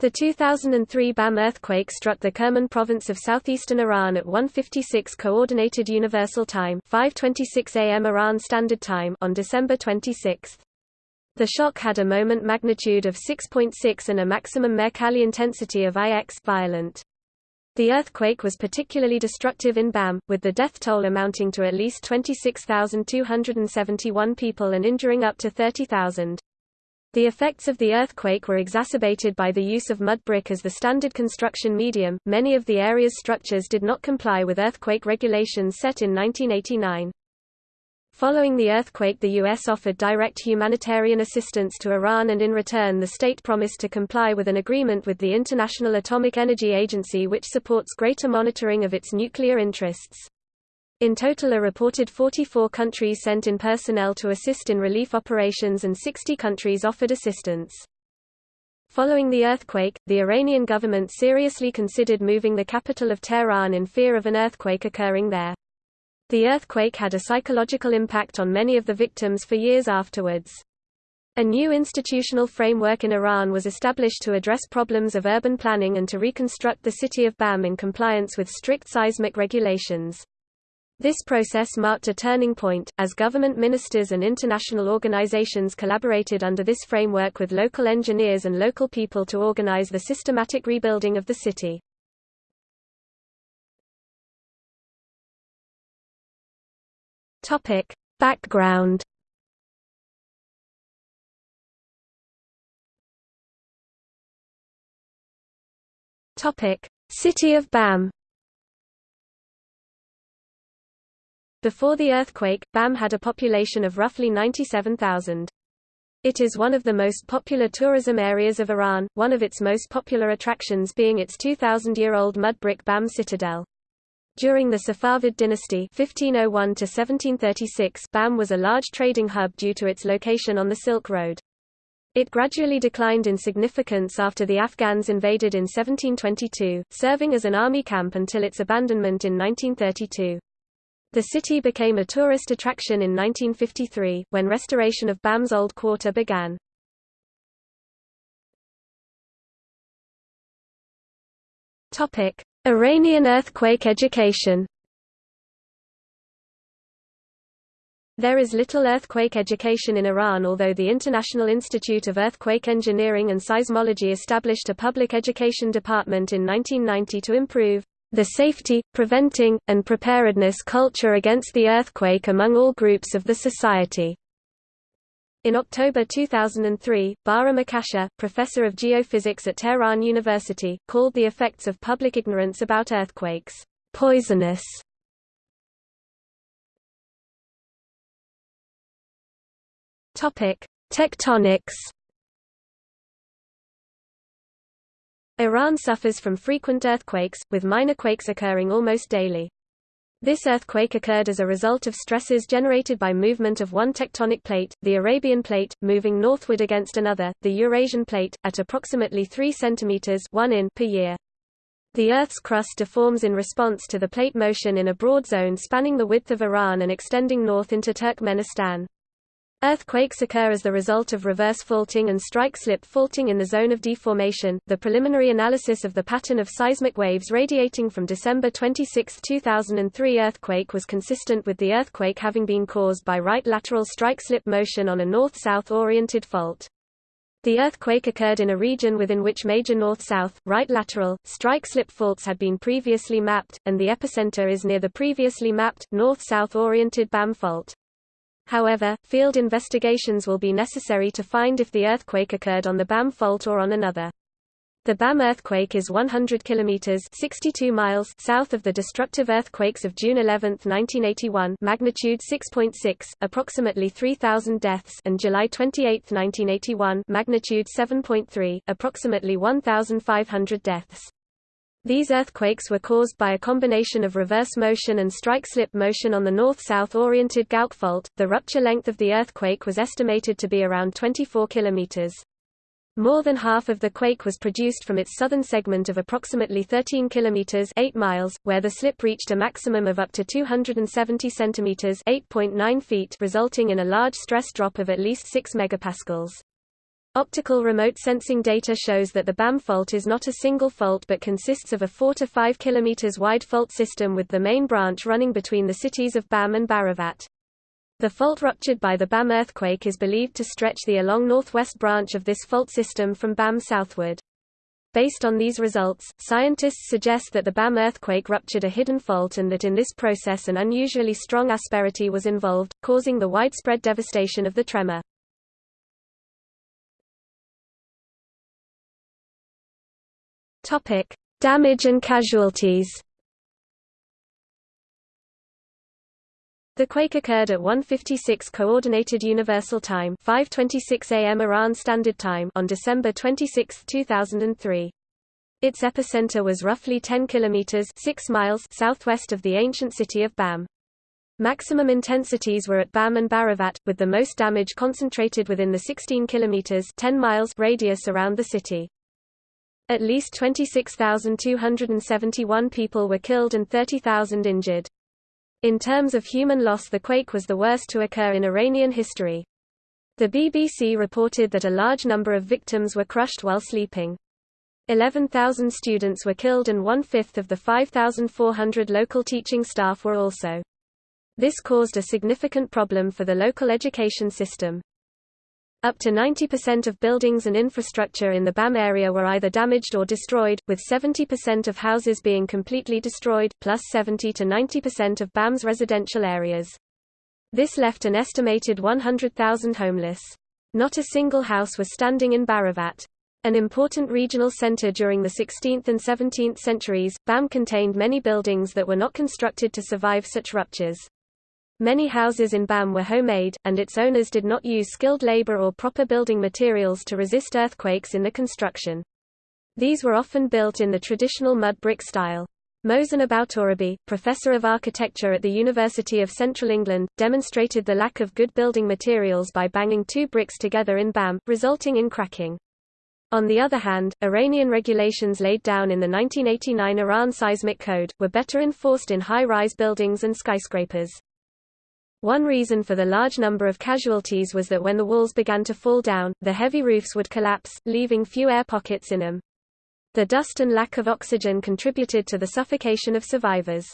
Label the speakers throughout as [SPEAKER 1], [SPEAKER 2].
[SPEAKER 1] The 2003 BAM earthquake struck the Kerman province of southeastern Iran at 1:56 coordinated universal time, 5:26 a.m. Iran Standard Time on December 26. The shock had a moment magnitude of 6.6 and a maximum Mercalli intensity of IX violent. The earthquake was particularly destructive in BAM, with the death toll amounting to at least 26,271 people and injuring up to 30,000. The effects of the earthquake were exacerbated by the use of mud brick as the standard construction medium. Many of the area's structures did not comply with earthquake regulations set in 1989. Following the earthquake the U.S. offered direct humanitarian assistance to Iran and in return the state promised to comply with an agreement with the International Atomic Energy Agency which supports greater monitoring of its nuclear interests. In total a reported 44 countries sent in personnel to assist in relief operations and 60 countries offered assistance. Following the earthquake, the Iranian government seriously considered moving the capital of Tehran in fear of an earthquake occurring there. The earthquake had a psychological impact on many of the victims for years afterwards. A new institutional framework in Iran was established to address problems of urban planning and to reconstruct the city of Bam in compliance with strict seismic regulations. This process marked a turning point, as government ministers and international organizations collaborated under this framework with local engineers and local people to organize the systematic rebuilding of the city. Topic. Background Topic. City of Bam Before the earthquake, Bam had a population of roughly 97,000. It is one of the most popular tourism areas of Iran, one of its most popular attractions being its 2,000-year-old mud brick Bam citadel. During the Safavid dynasty 1501 Bam was a large trading hub due to its location on the Silk Road. It gradually declined in significance after the Afghans invaded in 1722, serving as an army camp until its abandonment in 1932. The city became a tourist attraction in 1953, when restoration of BAM's old quarter began. Iranian earthquake education. There is little earthquake education in Iran although the International Institute of Earthquake Engineering and Seismology established a public education department in 1990 to improve the safety, preventing, and preparedness culture against the earthquake among all groups of the society. In October 2003, Bahram Akasheh, professor of geophysics at Tehran University, called the effects of public ignorance about earthquakes poisonous. Tectonics Iran suffers from frequent earthquakes, with minor quakes occurring almost daily. This earthquake occurred as a result of stresses generated by movement of one tectonic plate, the Arabian plate, moving northward against another, the Eurasian plate, at approximately 3 cm 1 in per year. The Earth's crust deforms in response to the plate motion in a broad zone spanning the width of Iran and extending north into Turkmenistan. Earthquakes occur as the result of reverse faulting and strike-slip faulting in the zone of deformation. The preliminary analysis of the pattern of seismic waves radiating from December 26, 2003 earthquake was consistent with the earthquake having been caused by right lateral strike-slip motion on a north-south oriented fault. The earthquake occurred in a region within which major north-south, right lateral, strike-slip faults had been previously mapped, and the epicenter is near the previously mapped, north-south oriented BAM fault. However, field investigations will be necessary to find if the earthquake occurred on the BAM fault or on another. The BAM earthquake is 100 kilometers (62 miles) south of the destructive earthquakes of June 11, 1981, magnitude 6.6, approximately 3000 deaths, and July 28, 1981, magnitude 7.3, approximately 1500 deaths. These earthquakes were caused by a combination of reverse motion and strike-slip motion on the north-south oriented Gowk fault. The rupture length of the earthquake was estimated to be around 24 kilometers. More than half of the quake was produced from its southern segment of approximately 13 kilometers 8 miles, where the slip reached a maximum of up to 270 centimeters 8.9 feet, resulting in a large stress drop of at least 6 megapascals. Optical remote sensing data shows that the BAM fault is not a single fault but consists of a 4 to 5 km wide fault system with the main branch running between the cities of BAM and Baravat. The fault ruptured by the BAM earthquake is believed to stretch the along northwest branch of this fault system from BAM southward. Based on these results, scientists suggest that the BAM earthquake ruptured a hidden fault and that in this process an unusually strong asperity was involved, causing the widespread devastation of the tremor. Topic: Damage and casualties. The quake occurred at 1:56 coordinated universal time, 5:26 a.m. Iran Standard Time on December 26, 2003. Its epicenter was roughly 10 kilometers 6 miles southwest of the ancient city of Bam. Maximum intensities were at Bam and Baravat, with the most damage concentrated within the 16 kilometers 10 miles radius around the city. At least 26,271 people were killed and 30,000 injured. In terms of human loss the quake was the worst to occur in Iranian history. The BBC reported that a large number of victims were crushed while sleeping. 11,000 students were killed and one-fifth of the 5,400 local teaching staff were also. This caused a significant problem for the local education system. Up to 90% of buildings and infrastructure in the BAM area were either damaged or destroyed, with 70% of houses being completely destroyed, plus 70 to 90% of BAM's residential areas. This left an estimated 100,000 homeless. Not a single house was standing in Baravat. An important regional center during the 16th and 17th centuries, BAM contained many buildings that were not constructed to survive such ruptures. Many houses in BAM were homemade, and its owners did not use skilled labor or proper building materials to resist earthquakes in the construction. These were often built in the traditional mud brick style. Mohsen Aboutorabi, professor of architecture at the University of Central England, demonstrated the lack of good building materials by banging two bricks together in BAM, resulting in cracking. On the other hand, Iranian regulations laid down in the 1989 Iran Seismic Code, were better enforced in high-rise buildings and skyscrapers. One reason for the large number of casualties was that when the walls began to fall down, the heavy roofs would collapse, leaving few air pockets in them. The dust and lack of oxygen contributed to the suffocation of survivors.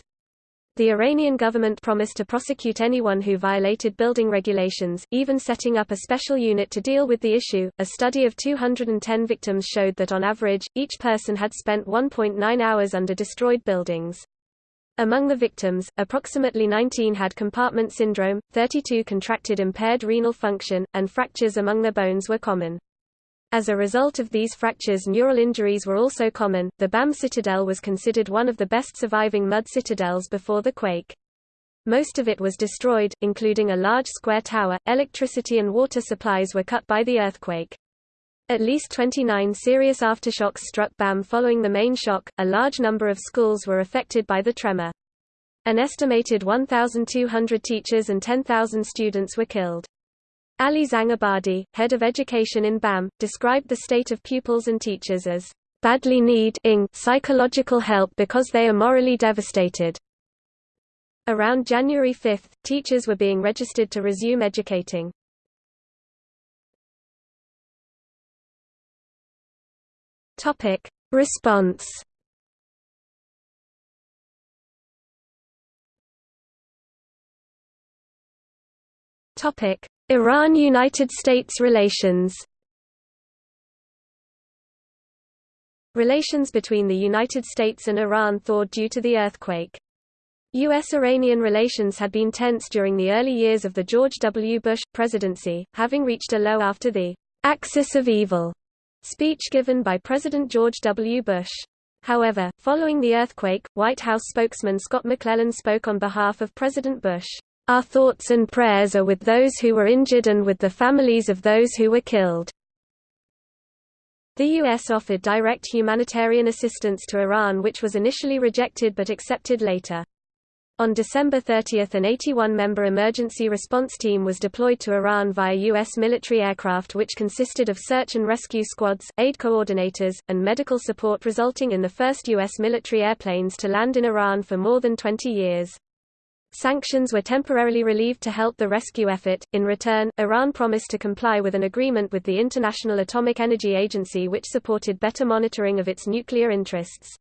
[SPEAKER 1] The Iranian government promised to prosecute anyone who violated building regulations, even setting up a special unit to deal with the issue. A study of 210 victims showed that on average, each person had spent 1.9 hours under destroyed buildings. Among the victims, approximately 19 had compartment syndrome, 32 contracted impaired renal function, and fractures among their bones were common. As a result of these fractures neural injuries were also common. The BAM citadel was considered one of the best surviving mud citadels before the quake. Most of it was destroyed, including a large square tower. Electricity and water supplies were cut by the earthquake. At least 29 serious aftershocks struck BAM following the main shock. A large number of schools were affected by the tremor. An estimated 1,200 teachers and 10,000 students were killed. Ali Zangabadi, head of education in BAM, described the state of pupils and teachers as badly need psychological help because they are morally devastated. Around January 5, teachers were being registered to resume educating. Topic: Response. Topic: Iran-United States relations. Relations between the United States and Iran thawed due to the earthquake. U.S.-Iranian relations had been tense during the early years of the George W. Bush presidency, having reached a low after the axis of evil speech given by President George W. Bush. However, following the earthquake, White House spokesman Scott McClellan spoke on behalf of President Bush. Our thoughts and prayers are with those who were injured and with the families of those who were killed. The U.S. offered direct humanitarian assistance to Iran which was initially rejected but accepted later. On December 30 an 81-member emergency response team was deployed to Iran via U.S. military aircraft which consisted of search and rescue squads, aid coordinators, and medical support resulting in the first U.S. military airplanes to land in Iran for more than 20 years. Sanctions were temporarily relieved to help the rescue effort. In return, Iran promised to comply with an agreement with the International Atomic Energy Agency which supported better monitoring of its nuclear interests.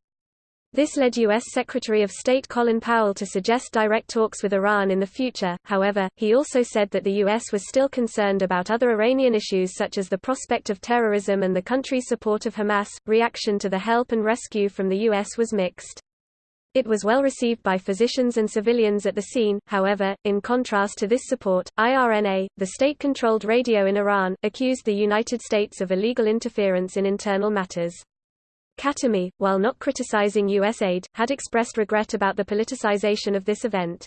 [SPEAKER 1] This led U.S. Secretary of State Colin Powell to suggest direct talks with Iran in the future, however, he also said that the U.S. was still concerned about other Iranian issues such as the prospect of terrorism and the country's support of Hamas. Reaction to the help and rescue from the U.S. was mixed. It was well received by physicians and civilians at the scene, however, in contrast to this support, IRNA, the state-controlled radio in Iran, accused the United States of illegal interference in internal matters. Khatami, while not criticizing U.S. aid, had expressed regret about the politicization of this event.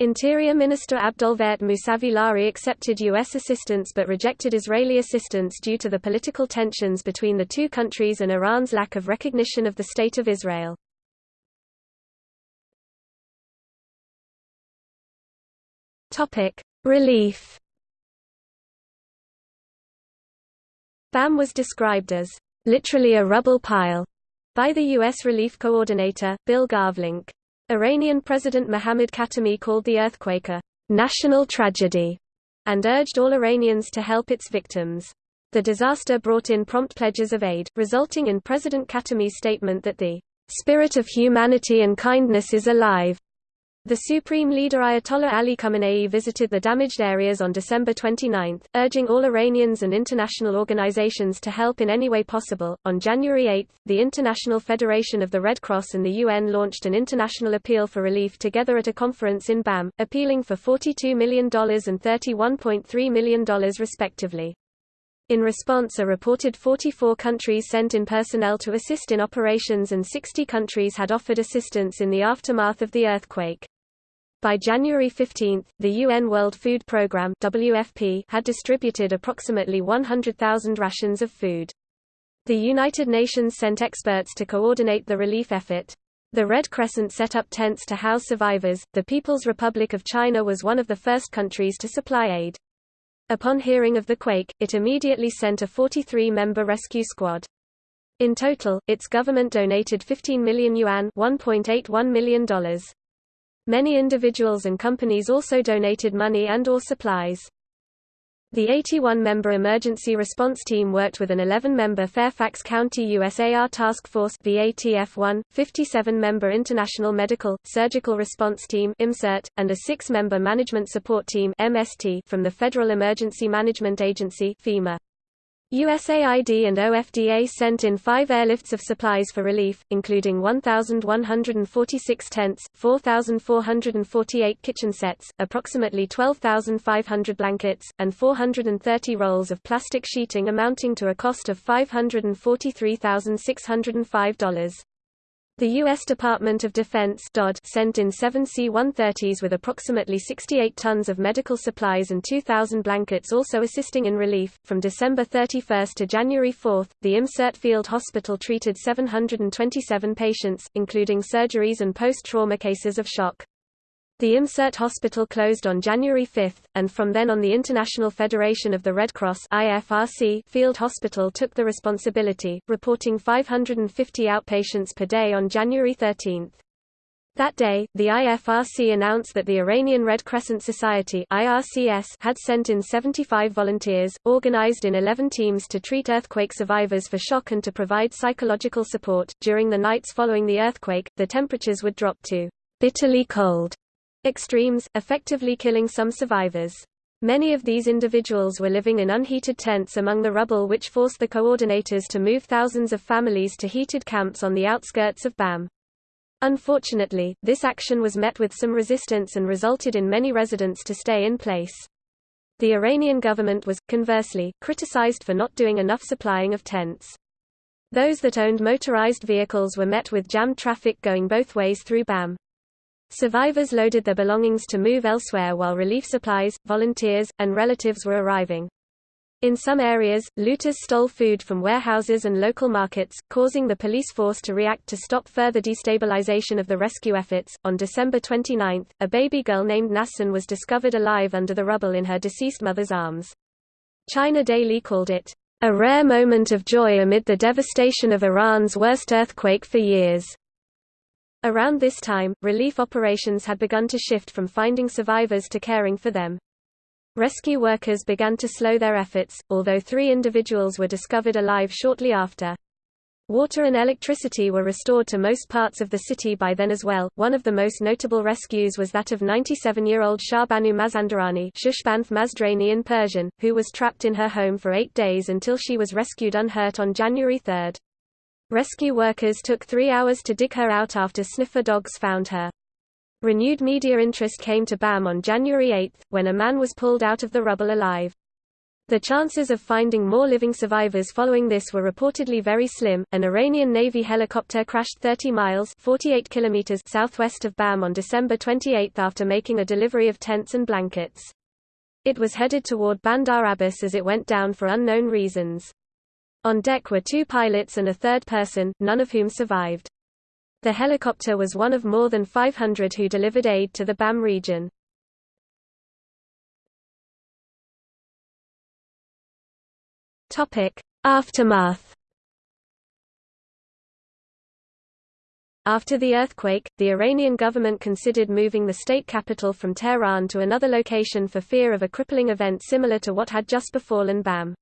[SPEAKER 1] Interior Minister Abdolvahed Mousavi Lari accepted U.S. assistance but rejected Israeli assistance due to the political tensions between the two countries and Iran's lack of recognition of the State of Israel. Relief. BAM was described as literally a rubble pile by the U.S. relief coordinator, Bill Garvelink. Iranian President Mohammad Khatami called the earthquake a national tragedy and urged all Iranians to help its victims. The disaster brought in prompt pledges of aid, resulting in President Khatami's statement that the spirit of humanity and kindness is alive, the Supreme Leader Ayatollah Ali Khamenei visited the damaged areas on December 29, urging all Iranians and international organizations to help in any way possible. On January 8, the International Federation of the Red Cross and the UN launched an international appeal for relief together at a conference in BAM, appealing for $42 million and $31.3 million respectively. In response a reported 44 countries sent in personnel to assist in operations and 60 countries had offered assistance in the aftermath of the earthquake. By January 15, the UN World Food Programme WFP had distributed approximately 100,000 rations of food. The United Nations sent experts to coordinate the relief effort. The Red Crescent set up tents to house survivors. The People's Republic of China was one of the first countries to supply aid. Upon hearing of the quake, it immediately sent a 43-member rescue squad. In total, its government donated 15 million yuan $1.81 million. Many individuals and companies also donated money and or supplies. The 81-member emergency response team worked with an 11-member Fairfax County USAR Task Force VATF-1, 57-member International Medical, Surgical Response Team and a 6-member Management Support Team MST from the Federal Emergency Management Agency FEMA. USAID and OFDA sent in five airlifts of supplies for relief, including 1,146 tents, 4,448 kitchen sets, approximately 12,500 blankets, and 430 rolls of plastic sheeting amounting to a cost of $543,605. The U.S. Department of Defense DOD sent in seven C-130s with approximately 68 tons of medical supplies and 2,000 blankets also assisting in relief. From December 31 to January 4, the IMSIRT Field Hospital treated 727 patients, including surgeries and post-trauma cases of shock. The IMSIRT hospital closed on January 5, and from then on the International Federation of the Red Cross IFRC field hospital took the responsibility, reporting 550 outpatients per day on January 13. That day, the IFRC announced that the Iranian Red Crescent Society IRCS had sent in 75 volunteers, organized in 11 teams to treat earthquake survivors for shock and to provide psychological support. During the nights following the earthquake, the temperatures would drop to bitterly cold extremes, effectively killing some survivors. Many of these individuals were living in unheated tents among the rubble which forced the coordinators to move thousands of families to heated camps on the outskirts of BAM. Unfortunately, this action was met with some resistance and resulted in many residents to stay in place. The Iranian government was, conversely, criticized for not doing enough supplying of tents. Those that owned motorized vehicles were met with jammed traffic going both ways through BAM. Survivors loaded their belongings to move elsewhere while relief supplies, volunteers, and relatives were arriving. In some areas, looters stole food from warehouses and local markets, causing the police force to react to stop further destabilization of the rescue efforts. On December 29, a baby girl named Nassin was discovered alive under the rubble in her deceased mother's arms. China Daily called it a rare moment of joy amid the devastation of Iran's worst earthquake for years. Around this time, relief operations had begun to shift from finding survivors to caring for them. Rescue workers began to slow their efforts, although three individuals were discovered alive shortly after. Water and electricity were restored to most parts of the city by then as well. One of the most notable rescues was that of 97-year-old Shahbanu Mazandarani Shushbanth Mazdrani in Persian, who was trapped in her home for eight days until she was rescued unhurt on January 3. Rescue workers took three hours to dig her out after sniffer dogs found her. Renewed media interest came to BAM on January 8, when a man was pulled out of the rubble alive. The chances of finding more living survivors following this were reportedly very slim. An Iranian Navy helicopter crashed 30 miles (48 kilometers) southwest of Bam on December 28 after making a delivery of tents and blankets. It was headed toward Bandar Abbas as it went down for unknown reasons. On deck were two pilots and a third person, none of whom survived. The helicopter was one of more than 500 who delivered aid to the BAM region. Aftermath. After the earthquake, the Iranian government considered moving the state capital from Tehran to another location for fear of a crippling event similar to what had just befallen BAM.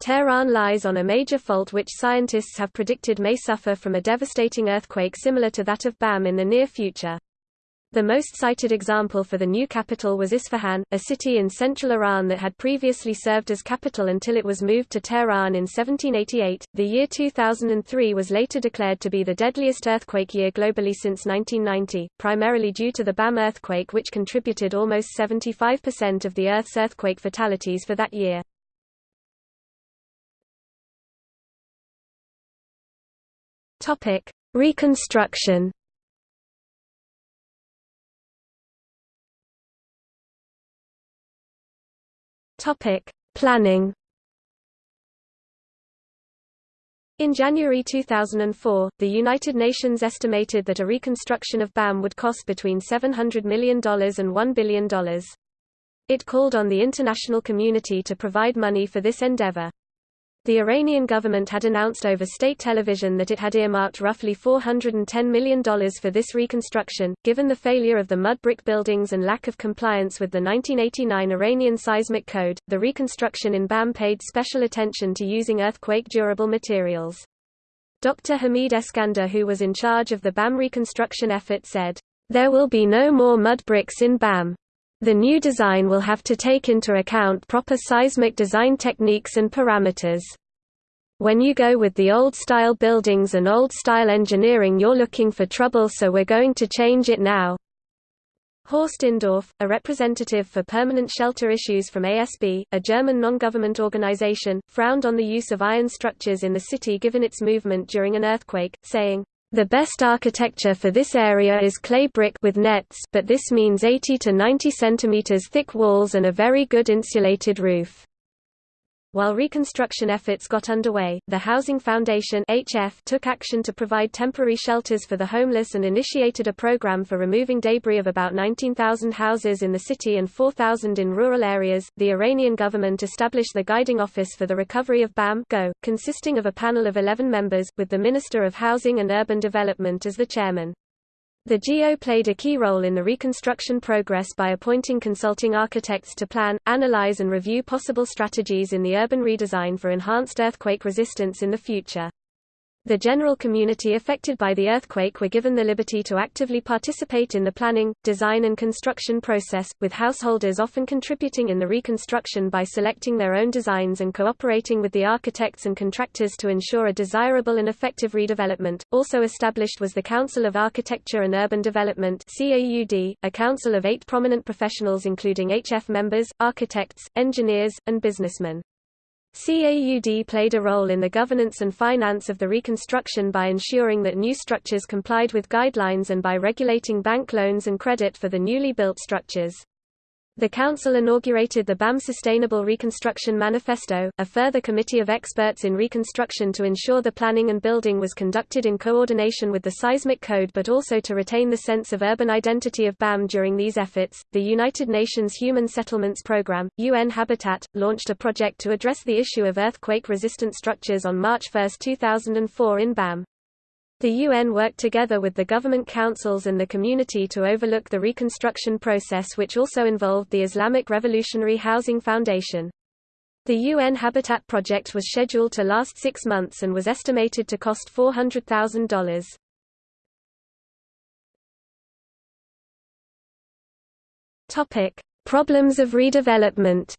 [SPEAKER 1] Tehran lies on a major fault which scientists have predicted may suffer from a devastating earthquake similar to that of BAM in the near future. The most cited example for the new capital was Isfahan, a city in central Iran that had previously served as capital until it was moved to Tehran in 1788. The year 2003 was later declared to be the deadliest earthquake year globally since 1990, primarily due to the BAM earthquake which contributed almost 75% of the Earth's earthquake fatalities for that year. Topic: Reconstruction Topic: Planning. In January 2004, the United Nations estimated that a reconstruction of BAM would cost between $700 million and $1 billion. It called on the international community to provide money for this endeavor. The Iranian government had announced over state television that it had earmarked roughly $410 million for this reconstruction. Given the failure of the mud brick buildings and lack of compliance with the 1989 Iranian Seismic Code, the reconstruction in BAM paid special attention to using earthquake-durable materials. Dr. Hamid Eskander who was in charge of the BAM reconstruction effort said, There will be no more mud bricks in BAM. The new design will have to take into account proper seismic design techniques and parameters. When you go with the old-style buildings and old-style engineering you're looking for trouble so we're going to change it now. Horst Indorf, a representative for permanent shelter issues from ASB, a German non-government organization, frowned on the use of iron structures in the city given its movement during an earthquake, saying, the best architecture for this area is clay brick with nets but this means 80 to 90 cm thick walls and a very good insulated roof. While reconstruction efforts got underway, the Housing Foundation HF took action to provide temporary shelters for the homeless and initiated a program for removing debris of about 19,000 houses in the city and 4,000 in rural areas. The Iranian government established the Guiding Office for the Recovery of BAM Go, consisting of a panel of 11 members, with the Minister of Housing and Urban Development as the chairman. The GO played a key role in the reconstruction progress by appointing consulting architects to plan, analyze and review possible strategies in the urban redesign for enhanced earthquake resistance in the future. The general community affected by the earthquake were given the liberty to actively participate in the planning, design and construction process, with householders often contributing in the reconstruction by selecting their own designs and cooperating with the architects and contractors to ensure a desirable and effective redevelopment. Also established was the Council of Architecture and Urban Development CAUD, a council of eight prominent professionals including HF members, architects, engineers, and businessmen. CAUD played a role in the governance and finance of the reconstruction by ensuring that new structures complied with guidelines and by regulating bank loans and credit for the newly built structures. The Council inaugurated the BAM Sustainable Reconstruction Manifesto, a further committee of experts in reconstruction to ensure the planning and building was conducted in coordination with the Seismic Code but also to retain the sense of urban identity of BAM during these efforts. The United Nations Human Settlements Programme, UN Habitat, launched a project to address the issue of earthquake resistant structures on March 1, 2004 in BAM. The UN worked together with the government councils and the community to overlook the reconstruction process which also involved the Islamic Revolutionary Housing Foundation. The UN Habitat project was scheduled to last six months and was estimated to cost $400,000. Topic: Problems of redevelopment.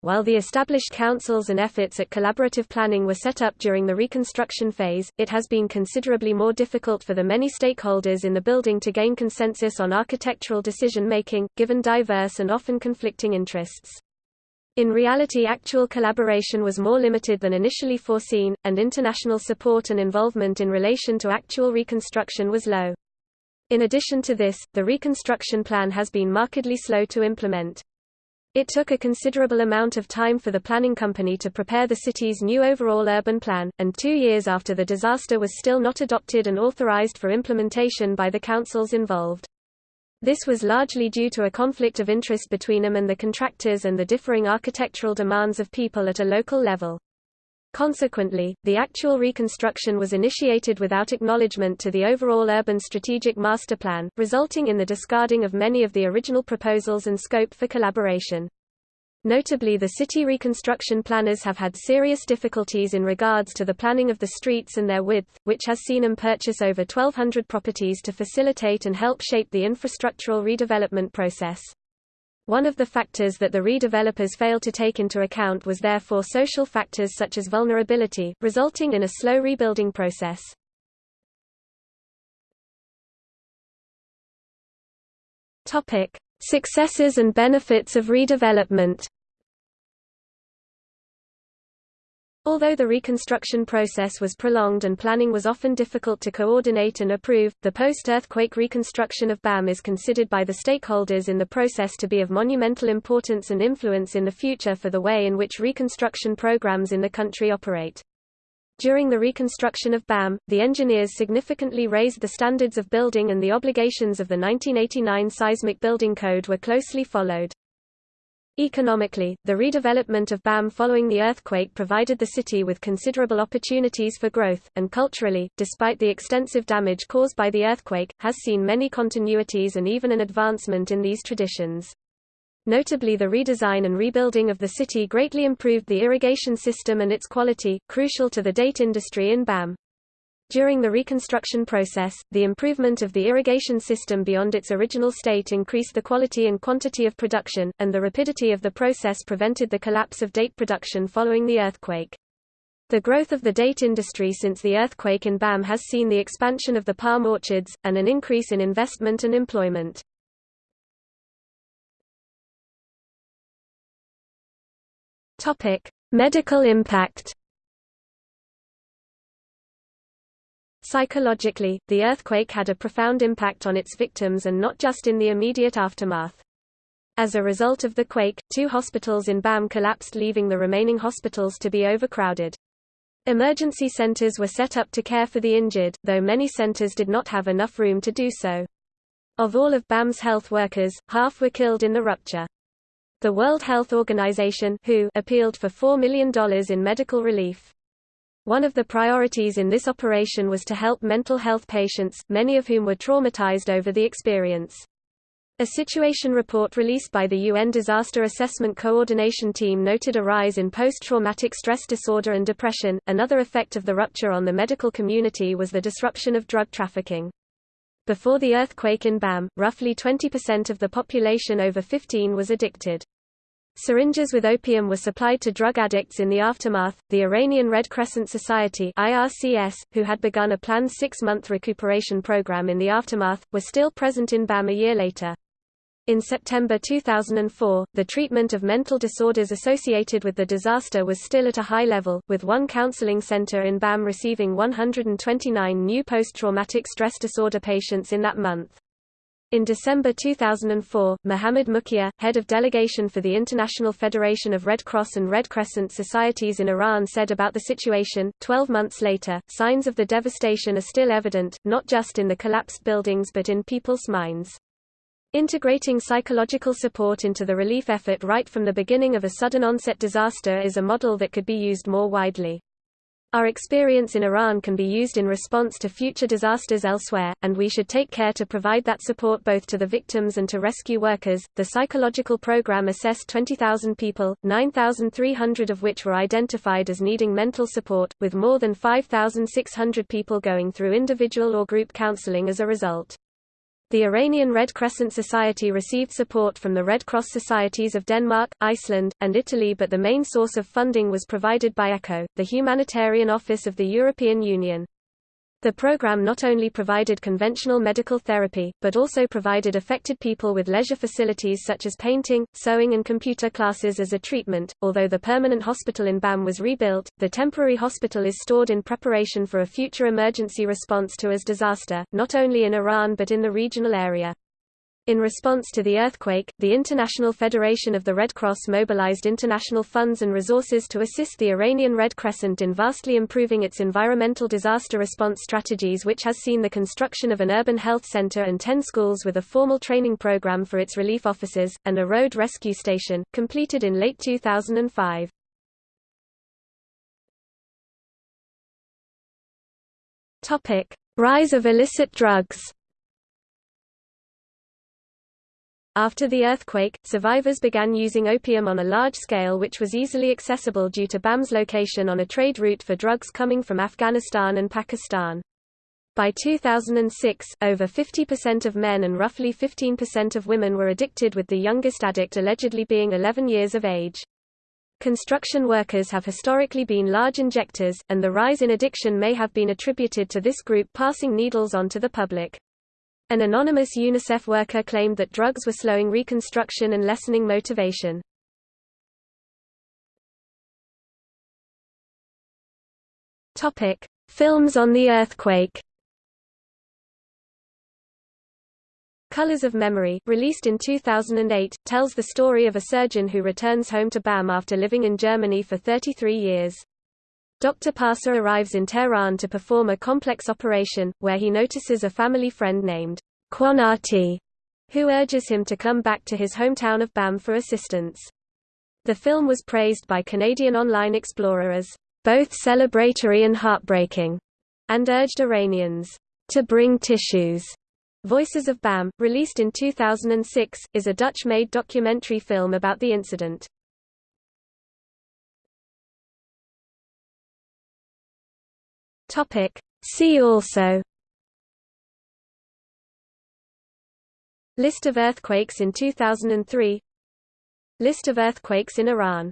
[SPEAKER 1] While the established councils and efforts at collaborative planning were set up during the reconstruction phase, it has been considerably more difficult for the many stakeholders in the building to gain consensus on architectural decision-making, given diverse and often conflicting interests. In reality actual collaboration was more limited than initially foreseen, and international support and involvement in relation to actual reconstruction was low. In addition to this, the reconstruction plan has been markedly slow to implement. It took a considerable amount of time for the planning company to prepare the city's new overall urban plan, and two years after the disaster was still not adopted and authorized for implementation by the councils involved. This was largely due to a conflict of interest between them and the contractors and the differing architectural demands of people at a local level. Consequently, the actual reconstruction was initiated without acknowledgement to the overall urban strategic master plan, resulting in the discarding of many of the original proposals and scope for collaboration. Notably the city reconstruction planners have had serious difficulties in regards to the planning of the streets and their width, which has seen them purchase over 1,200 properties to facilitate and help shape the infrastructural redevelopment process. One of the factors that the redevelopers failed to take into account was therefore social factors such as vulnerability, resulting in a slow rebuilding process. Topic: Successes and benefits of redevelopment. Although the reconstruction process was prolonged and planning was often difficult to coordinate and approve, the post-earthquake reconstruction of BAM is considered by the stakeholders in the process to be of monumental importance and influence in the future for the way in which reconstruction programs in the country operate. During the reconstruction of BAM, the engineers significantly raised the standards of building and the obligations of the 1989 Seismic Building Code were closely followed. Economically, the redevelopment of BAM following the earthquake provided the city with considerable opportunities for growth, and culturally, despite the extensive damage caused by the earthquake, has seen many continuities and even an advancement in these traditions. Notably the redesign and rebuilding of the city greatly improved the irrigation system and its quality, crucial to the date industry in BAM. During the reconstruction process, the improvement of the irrigation system beyond its original state increased the quality and quantity of production, and the rapidity of the process prevented the collapse of date production following the earthquake. The growth of the date industry since the earthquake in BAM has seen the expansion of the palm orchards, and an increase in investment and employment. Medical impact Psychologically, the earthquake had a profound impact on its victims and not just in the immediate aftermath. As a result of the quake, two hospitals in BAM collapsed leaving the remaining hospitals to be overcrowded. Emergency centers were set up to care for the injured, though many centers did not have enough room to do so. Of all of BAM's health workers, half were killed in the rupture. The World Health Organization WHO appealed for $4 million in medical relief. One of the priorities in this operation was to help mental health patients, many of whom were traumatized over the experience. A situation report released by the UN Disaster Assessment Coordination Team noted a rise in post-traumatic stress disorder and depression. Another effect of the rupture on the medical community was the disruption of drug trafficking. Before the earthquake in BAM, roughly 20% of the population over 15 was addicted. Syringes with opium were supplied to drug addicts in the aftermath. The Iranian Red Crescent Society (IRCS), who had begun a planned six-month recuperation program in the aftermath, were still present in BAM a year later. In September 2004, the treatment of mental disorders associated with the disaster was still at a high level, with one counseling center in BAM receiving 129 new post-traumatic stress disorder patients in that month. In December 2004, Mohammad Mukhier, head of delegation for the International Federation of Red Cross and Red Crescent Societies in Iran said about the situation, 12 months later, signs of the devastation are still evident, not just in the collapsed buildings but in people's minds. Integrating psychological support into the relief effort right from the beginning of a sudden onset disaster is a model that could be used more widely. Our experience in Iran can be used in response to future disasters elsewhere, and we should take care to provide that support both to the victims and to rescue workers. The psychological program assessed 20,000 people, 9,300 of which were identified as needing mental support, with more than 5,600 people going through individual or group counseling as a result. The Iranian Red Crescent Society received support from the Red Cross Societies of Denmark, Iceland, and Italy but the main source of funding was provided by ECHO, the humanitarian office of the European Union. The program not only provided conventional medical therapy, but also provided affected people with leisure facilities such as painting, sewing and computer classes as a treatment. Although the permanent hospital in BAM was rebuilt, the temporary hospital is stored in preparation for a future emergency response to a disaster, not only in Iran but in the regional area. In response to the earthquake, the International Federation of the Red Cross mobilized international funds and resources to assist the Iranian Red Crescent in vastly improving its environmental disaster response strategies which has seen the construction of an urban health center and 10 schools with a formal training program for its relief officers, and a road rescue station, completed in late 2005. Rise of illicit drugs After the earthquake, survivors began using opium on a large scale which was easily accessible due to BAM's location on a trade route for drugs coming from Afghanistan and Pakistan. By 2006, over 50% of men and roughly 15% of women were addicted with the youngest addict allegedly being 11 years of age. Construction workers have historically been large injectors, and the rise in addiction may have been attributed to this group passing needles on to the public. An anonymous UNICEF worker claimed that drugs were slowing reconstruction and lessening motivation. Topic: Films on the earthquake. Colors of Memory, released in 2008, tells the story of a surgeon who returns home to BAM after living in Germany for 33 years. Dr. Parsa arrives in Tehran to perform a complex operation, where he notices a family friend named Quanati, who urges him to come back to his hometown of Bam for assistance. The film was praised by Canadian Online Explorer as both celebratory and heartbreaking, and urged Iranians to bring tissues. Voices of BAM, released in 2006, is a Dutch-made documentary film about the incident. Topic. See also. List of earthquakes in 2003 List of earthquakes in Iran